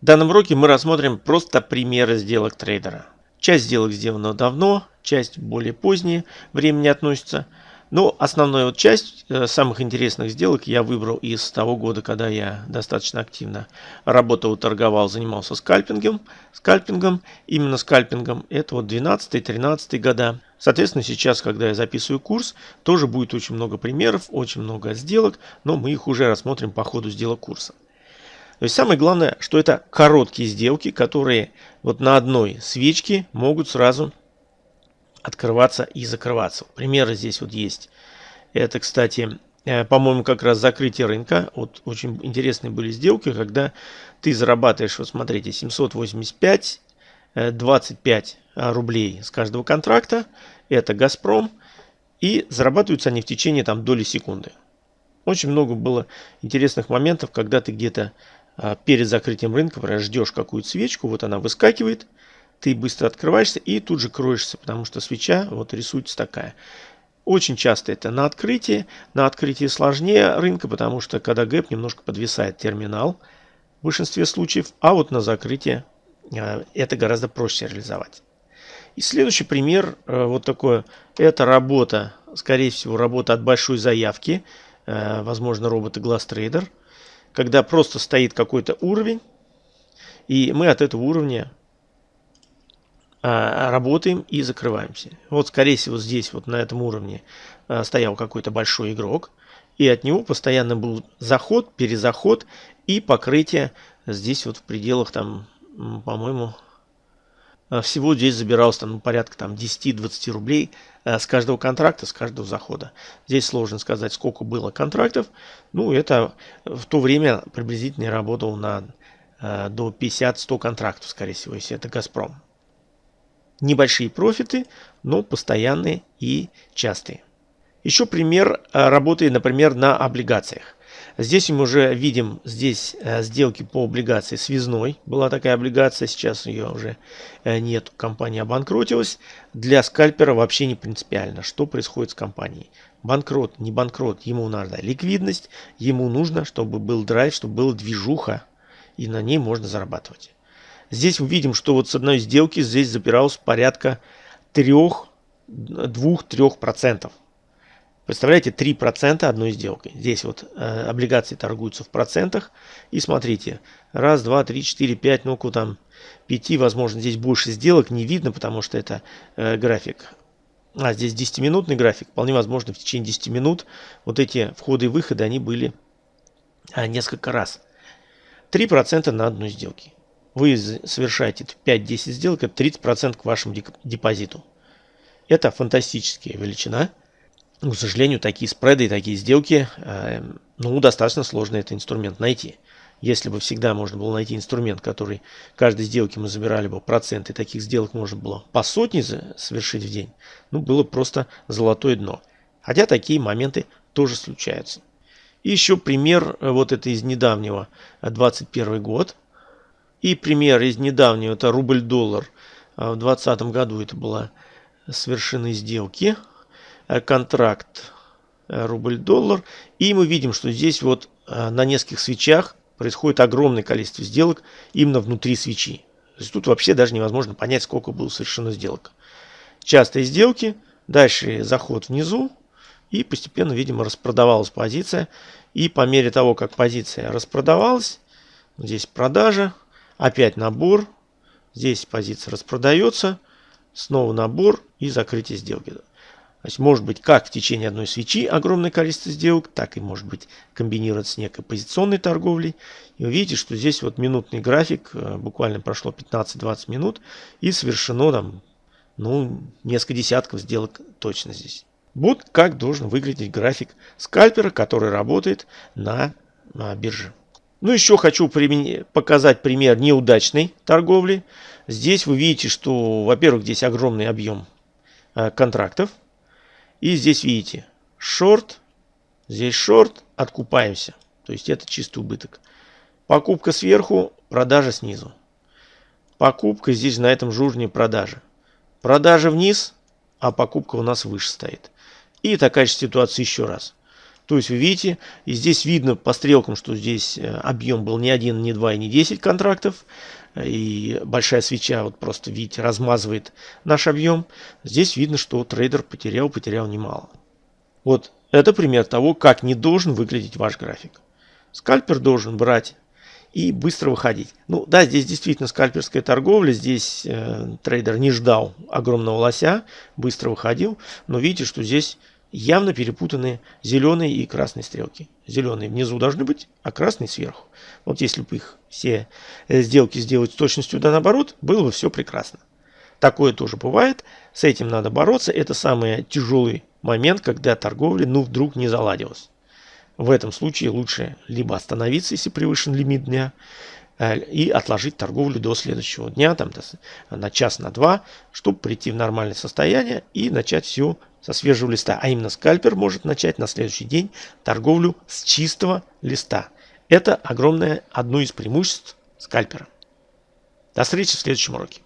В данном уроке мы рассмотрим просто примеры сделок трейдера. Часть сделок сделана давно, часть более поздние времени относится. Но основную вот часть э, самых интересных сделок я выбрал из того года, когда я достаточно активно работал, торговал, занимался скальпингом. Скальпингом, именно скальпингом, это вот 12-13 года. Соответственно, сейчас, когда я записываю курс, тоже будет очень много примеров, очень много сделок, но мы их уже рассмотрим по ходу сделок курса. То есть самое главное, что это короткие сделки, которые вот на одной свечке могут сразу открываться и закрываться. Примеры здесь вот есть. Это, кстати, э, по-моему, как раз закрытие рынка. Вот очень интересные были сделки, когда ты зарабатываешь, вот смотрите, 785, 25 э, рублей с каждого контракта. Это «Газпром». И зарабатываются они в течение там доли секунды. Очень много было интересных моментов, когда ты где-то перед закрытием рынка ждешь какую-то свечку, вот она выскакивает, ты быстро открываешься и тут же кроешься, потому что свеча вот рисуется такая. Очень часто это на открытии. На открытии сложнее рынка, потому что когда гэп немножко подвисает терминал в большинстве случаев, а вот на закрытии а, это гораздо проще реализовать. И следующий пример, э, вот такое, это работа, скорее всего, работа от большой заявки, э, возможно, роботы Glass Trader – когда просто стоит какой-то уровень, и мы от этого уровня а, работаем и закрываемся. Вот, скорее всего, здесь, вот на этом уровне а, стоял какой-то большой игрок, и от него постоянно был заход, перезаход и покрытие здесь вот в пределах, там, по-моему, всего здесь забиралось там ну, порядка там 10-20 рублей а, с каждого контракта, с каждого захода. Здесь сложно сказать, сколько было контрактов. Ну, это в то время приблизительно я работал на а, до 50-100 контрактов, скорее всего, если это «Газпром». Небольшие профиты, но постоянные и частые. Еще пример работы, например, на облигациях. Здесь мы уже видим здесь э, сделки по облигации связной. Была такая облигация, сейчас ее уже э, нет, компания обанкротилась. Для скальпера вообще не принципиально, что происходит с компанией. Банкрот, не банкрот, ему надо ликвидность, ему нужно, чтобы был драйв, чтобы была движуха, и на ней можно зарабатывать. Здесь увидим, что вот с одной сделки здесь запиралось порядка 3-2-3%. Представляете, 3% одной сделки. Здесь вот э, облигации торгуются в процентах. И смотрите, раз, два, три, четыре, пять, ну-ка там, пяти, возможно, здесь больше сделок не видно, потому что это э, график. А здесь 10-минутный график. Вполне возможно, в течение 10 минут вот эти входы и выходы, они были а, несколько раз. 3% на одной сделке. Вы совершаете 5-10 сделок, это 30% к вашему депозиту. Это фантастическая величина. Ну, к сожалению, такие спреды и такие сделки, э, ну, достаточно сложно этот инструмент найти. Если бы всегда можно было найти инструмент, который каждой сделки мы забирали бы проценты, таких сделок можно было по сотне совершить в день, ну, было просто золотое дно. Хотя такие моменты тоже случаются. И еще пример, э, вот это из недавнего, 21 э, год. И пример из недавнего, это рубль-доллар. В 2020 году это была совершены сделки контракт э, рубль-доллар. И мы видим, что здесь вот э, на нескольких свечах происходит огромное количество сделок именно внутри свечи. То есть тут вообще даже невозможно понять, сколько было совершено сделок. Частые сделки, дальше заход внизу, и постепенно, видимо, распродавалась позиция. И по мере того, как позиция распродавалась, здесь продажа, опять набор, здесь позиция распродается, снова набор и закрытие сделки. То есть может быть как в течение одной свечи огромное количество сделок, так и может быть комбинироваться с некой позиционной торговлей. И вы видите, что здесь вот минутный график, э, буквально прошло 15-20 минут и совершено там ну, несколько десятков сделок точно здесь. Вот как должен выглядеть график скальпера, который работает на, на бирже. Ну, еще хочу показать пример неудачной торговли. Здесь вы видите, что, во-первых, здесь огромный объем э, контрактов. И здесь видите, шорт, здесь шорт, откупаемся. То есть это чистый убыток. Покупка сверху, продажа снизу. Покупка здесь на этом же продажа. Продажа вниз, а покупка у нас выше стоит. И такая же ситуация еще раз. То есть вы видите, и здесь видно по стрелкам, что здесь э, объем был не один, не два и не 10 контрактов. И большая свеча, вот просто видите, размазывает наш объем. Здесь видно, что трейдер потерял, потерял немало. Вот это пример того, как не должен выглядеть ваш график. Скальпер должен брать и быстро выходить. Ну да, здесь действительно скальперская торговля, здесь э, трейдер не ждал огромного лося, быстро выходил, но видите, что здесь явно перепутаны зеленые и красные стрелки. Зеленые внизу должны быть, а красные сверху. Вот если бы их все э, сделки сделать с точностью да наоборот, было бы все прекрасно. Такое тоже бывает, с этим надо бороться, это самый тяжелый момент, когда торговля ну вдруг не заладилась. В этом случае лучше либо остановиться, если превышен лимит дня, э, и отложить торговлю до следующего дня, там, на час, на два, чтобы прийти в нормальное состояние и начать все со свежего листа. А именно скальпер может начать на следующий день торговлю с чистого листа. Это огромное одно из преимуществ скальпера. До встречи в следующем уроке.